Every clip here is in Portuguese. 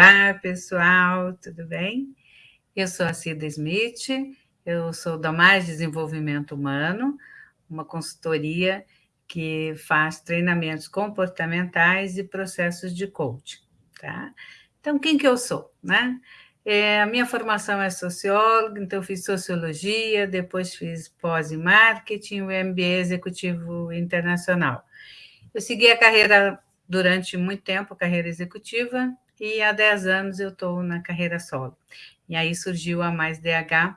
Olá, pessoal, tudo bem? Eu sou a Cida Smith, eu sou da Mais Desenvolvimento Humano, uma consultoria que faz treinamentos comportamentais e processos de coaching, tá? Então, quem que eu sou, né? É, a minha formação é socióloga, então fiz sociologia, depois fiz pós em marketing, o MBA executivo internacional. Eu segui a carreira durante muito tempo, carreira executiva, e há 10 anos eu estou na carreira solo. E aí surgiu a Mais DH,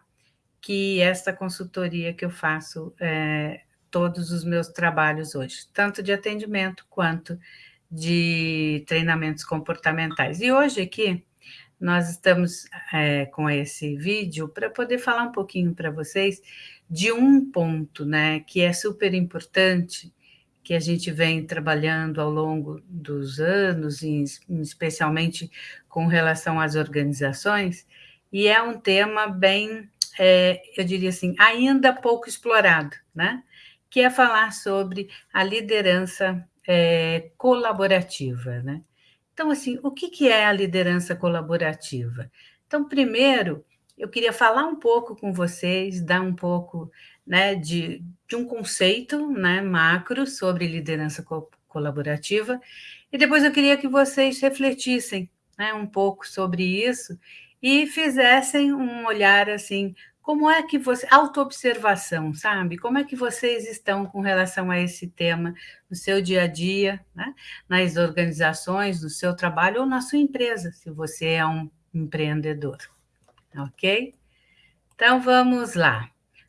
que é esta consultoria que eu faço é, todos os meus trabalhos hoje, tanto de atendimento quanto de treinamentos comportamentais. E hoje aqui nós estamos é, com esse vídeo para poder falar um pouquinho para vocês de um ponto né, que é super importante que a gente vem trabalhando ao longo dos anos, especialmente com relação às organizações, e é um tema bem, é, eu diria assim, ainda pouco explorado, né? que é falar sobre a liderança é, colaborativa. Né? Então, assim, o que, que é a liderança colaborativa? Então, primeiro, eu queria falar um pouco com vocês, dar um pouco né, de, de um conceito né, macro sobre liderança co colaborativa, e depois eu queria que vocês refletissem né, um pouco sobre isso e fizessem um olhar assim, como é que você, autoobservação, sabe? Como é que vocês estão com relação a esse tema no seu dia a dia, né? nas organizações, no seu trabalho ou na sua empresa, se você é um empreendedor, ok? Então, vamos lá.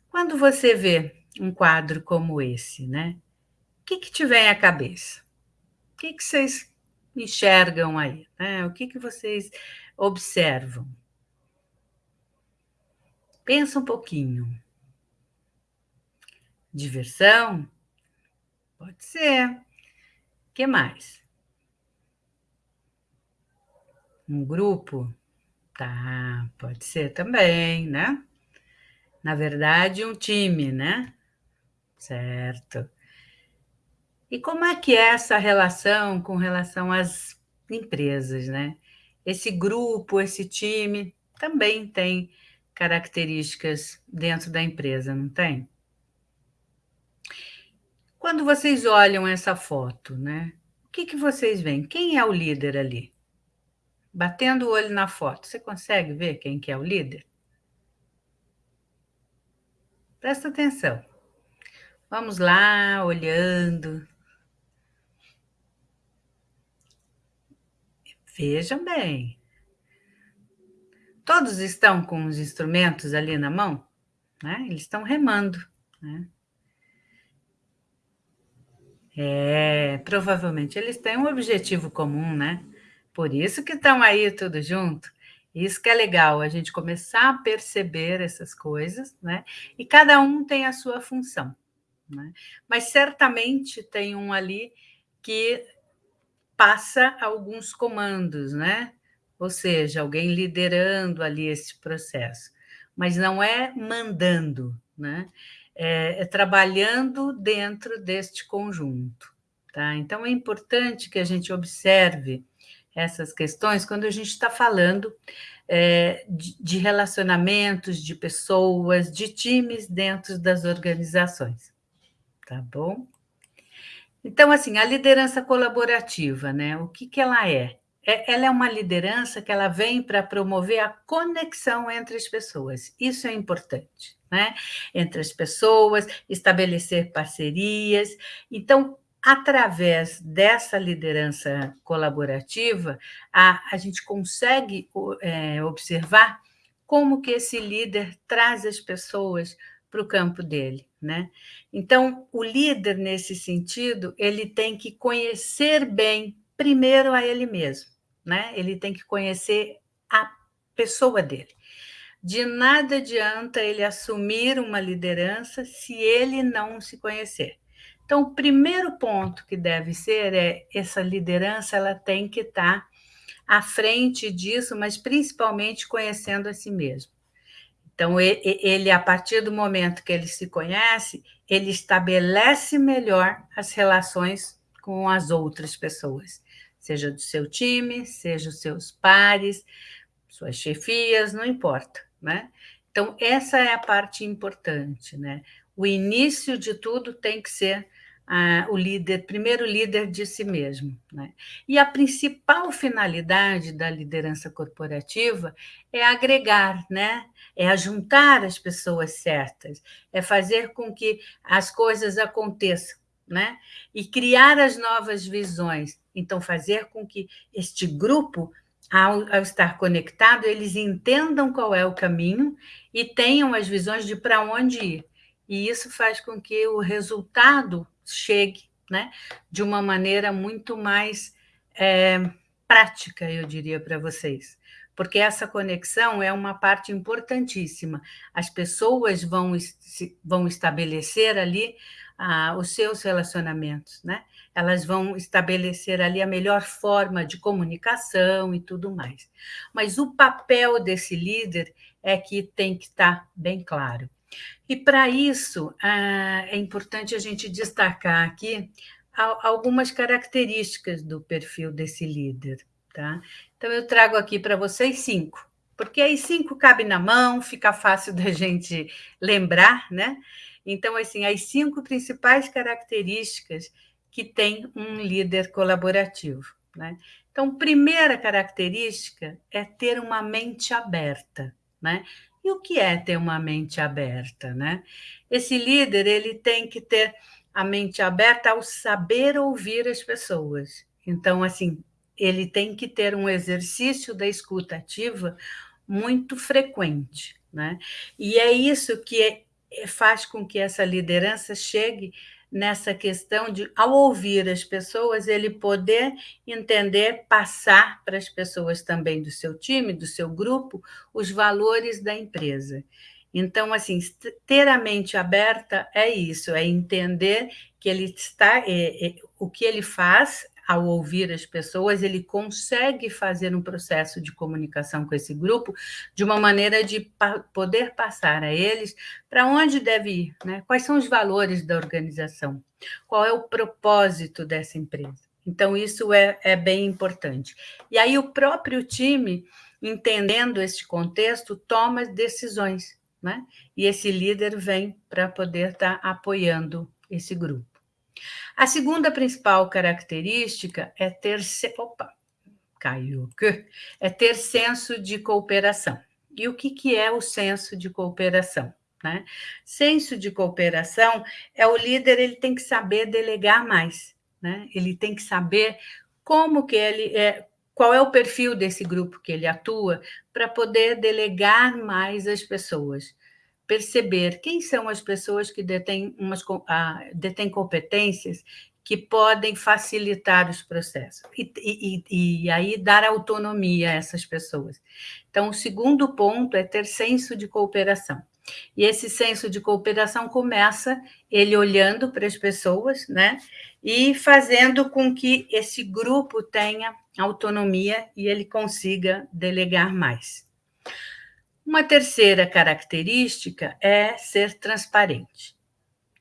Quando você vê um quadro como esse, né? O que, que te vem à cabeça? O que, que vocês enxergam aí? Né? O que, que vocês observam? Pensa um pouquinho. Diversão? Pode ser. O que mais? Um grupo? Tá, pode ser também, né? na verdade, um time, né? Certo. E como é que é essa relação com relação às empresas, né? Esse grupo, esse time também tem características dentro da empresa, não tem? Quando vocês olham essa foto, né? O que, que vocês veem? Quem é o líder ali? Batendo o olho na foto, você consegue ver quem que é o líder? Presta atenção. Vamos lá, olhando. Vejam bem. Todos estão com os instrumentos ali na mão, né? Eles estão remando, né? É, provavelmente eles têm um objetivo comum, né? Por isso que estão aí tudo junto. Isso que é legal, a gente começar a perceber essas coisas, né? E cada um tem a sua função, né? Mas certamente tem um ali que passa alguns comandos, né? Ou seja, alguém liderando ali esse processo, mas não é mandando, né? É, é trabalhando dentro deste conjunto, tá? Então é importante que a gente observe essas questões quando a gente está falando é, de, de relacionamentos, de pessoas, de times dentro das organizações. Tá bom? Então, assim, a liderança colaborativa, né? O que, que ela é? é ela é uma liderança que ela vem para promover a conexão entre as pessoas. Isso é importante, né? Entre as pessoas, estabelecer parcerias. Então, através dessa liderança colaborativa, a, a gente consegue é, observar como que esse líder traz as pessoas para o campo dele, né? Então, o líder, nesse sentido, ele tem que conhecer bem, primeiro, a ele mesmo, né? Ele tem que conhecer a pessoa dele. De nada adianta ele assumir uma liderança se ele não se conhecer. Então, o primeiro ponto que deve ser é essa liderança, ela tem que estar à frente disso, mas principalmente conhecendo a si mesmo. Então, ele, a partir do momento que ele se conhece, ele estabelece melhor as relações com as outras pessoas, seja do seu time, seja os seus pares, suas chefias, não importa, né? Então, essa é a parte importante, né? O início de tudo tem que ser ah, o líder, primeiro líder de si mesmo. Né? E a principal finalidade da liderança corporativa é agregar, né? é ajuntar as pessoas certas, é fazer com que as coisas aconteçam. Né? E criar as novas visões. Então, fazer com que este grupo, ao, ao estar conectado, eles entendam qual é o caminho e tenham as visões de para onde ir. E isso faz com que o resultado chegue né, de uma maneira muito mais é, prática, eu diria para vocês. Porque essa conexão é uma parte importantíssima. As pessoas vão, vão estabelecer ali ah, os seus relacionamentos, né? Elas vão estabelecer ali a melhor forma de comunicação e tudo mais. Mas o papel desse líder é que tem que estar bem claro. E para isso ah, é importante a gente destacar aqui algumas características do perfil desse líder. Tá? Então, eu trago aqui para vocês cinco, porque aí cinco cabe na mão, fica fácil da gente lembrar, né? Então, assim, as cinco principais características que tem um líder colaborativo. Né? Então, primeira característica é ter uma mente aberta. Né? E o que é ter uma mente aberta, né? Esse líder ele tem que ter a mente aberta ao saber ouvir as pessoas. Então, assim, ele tem que ter um exercício da escuta ativa muito frequente, né? E é isso que é, faz com que essa liderança chegue nessa questão de, ao ouvir as pessoas, ele poder entender, passar para as pessoas também do seu time, do seu grupo, os valores da empresa. Então, assim, ter a mente aberta é isso, é entender que ele está, é, é, o que ele faz ao ouvir as pessoas, ele consegue fazer um processo de comunicação com esse grupo de uma maneira de pa poder passar a eles para onde deve ir, né? quais são os valores da organização, qual é o propósito dessa empresa. Então, isso é, é bem importante. E aí, o próprio time, entendendo esse contexto, toma decisões, né? E esse líder vem para poder estar tá apoiando esse grupo. A segunda principal característica é ter... Opa, caiu. É ter senso de cooperação. E o que, que é o senso de cooperação? Né? Senso de cooperação é o líder, ele tem que saber delegar mais, né? ele tem que saber como que ele é, qual é o perfil desse grupo que ele atua para poder delegar mais as pessoas perceber quem são as pessoas que detêm, umas, ah, detêm competências que podem facilitar os processos e, e, e, aí dar autonomia a essas pessoas. Então, o segundo ponto é ter senso de cooperação. E esse senso de cooperação começa ele olhando para as pessoas, né? E fazendo com que esse grupo tenha autonomia e ele consiga delegar mais. Uma terceira característica é ser transparente.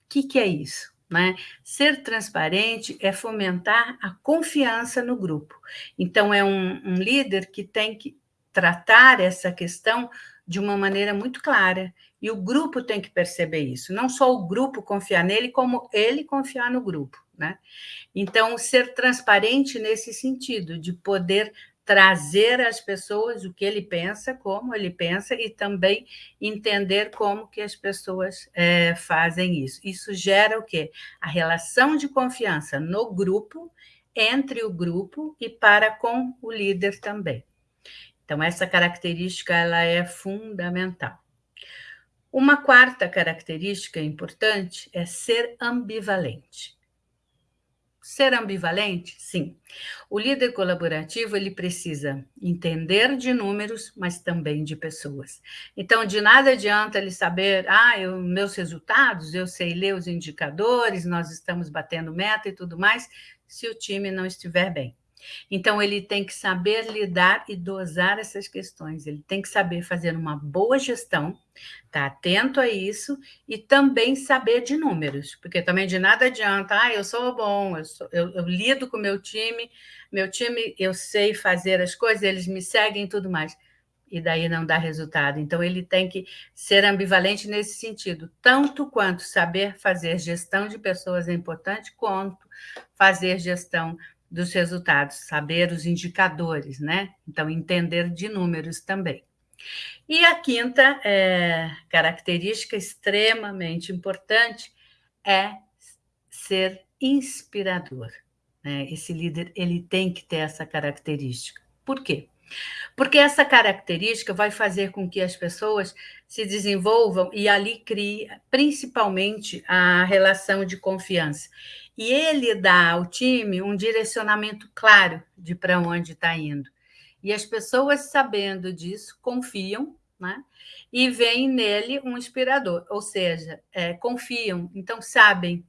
O que, que é isso? Né? Ser transparente é fomentar a confiança no grupo. Então, é um, um líder que tem que tratar essa questão de uma maneira muito clara. E o grupo tem que perceber isso. Não só o grupo confiar nele, como ele confiar no grupo. Né? Então, ser transparente nesse sentido, de poder trazer às pessoas o que ele pensa, como ele pensa, e também entender como que as pessoas é, fazem isso. Isso gera o quê? A relação de confiança no grupo, entre o grupo e para com o líder também. Então, essa característica ela é fundamental. Uma quarta característica importante é ser ambivalente. Ser ambivalente? Sim. O líder colaborativo ele precisa entender de números, mas também de pessoas. Então, de nada adianta ele saber, ah, eu, meus resultados, eu sei ler os indicadores, nós estamos batendo meta e tudo mais, se o time não estiver bem. Então, ele tem que saber lidar e dosar essas questões, ele tem que saber fazer uma boa gestão, tá atento a isso e também saber de números, porque também de nada adianta, ah, eu sou bom, eu, sou, eu, eu lido com meu time, meu time, eu sei fazer as coisas, eles me seguem e tudo mais. E daí não dá resultado. Então, ele tem que ser ambivalente nesse sentido, tanto quanto saber fazer gestão de pessoas é importante, quanto fazer gestão dos resultados, saber os indicadores, né? Então, entender de números também. E a quinta é, característica extremamente importante é ser inspirador. Né? Esse líder ele tem que ter essa característica. Por quê? Porque essa característica vai fazer com que as pessoas se desenvolvam e ali crie principalmente a relação de confiança. E ele dá ao time um direcionamento claro de para onde está indo. E as pessoas, sabendo disso, confiam né? e veem nele um inspirador, ou seja, é, confiam, então sabem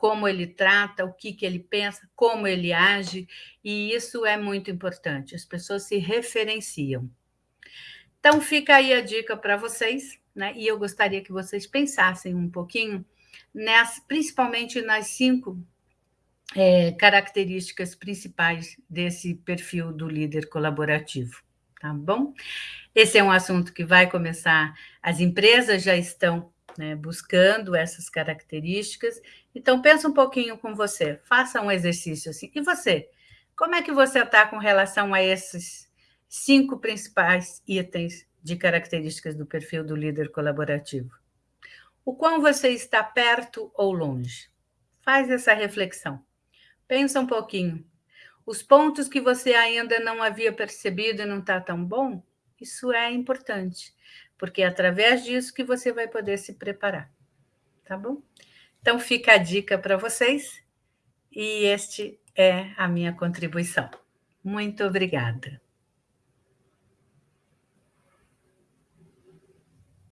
como ele trata, o que, que ele pensa, como ele age, e isso é muito importante. As pessoas se referenciam. Então, fica aí a dica para vocês, né? E eu gostaria que vocês pensassem um pouquinho, principalmente nas cinco é, características principais desse perfil do líder colaborativo, tá bom? Esse é um assunto que vai começar, as empresas já estão né, buscando essas características. Então, pensa um pouquinho com você, faça um exercício assim. E você? Como é que você está com relação a esses cinco principais itens de características do perfil do líder colaborativo? O quão você está perto ou longe? Faz essa reflexão. Pensa um pouquinho. Os pontos que você ainda não havia percebido e não está tão bom, isso é importante porque é através disso que você vai poder se preparar, tá bom? Então fica a dica para vocês e este é a minha contribuição. Muito obrigada.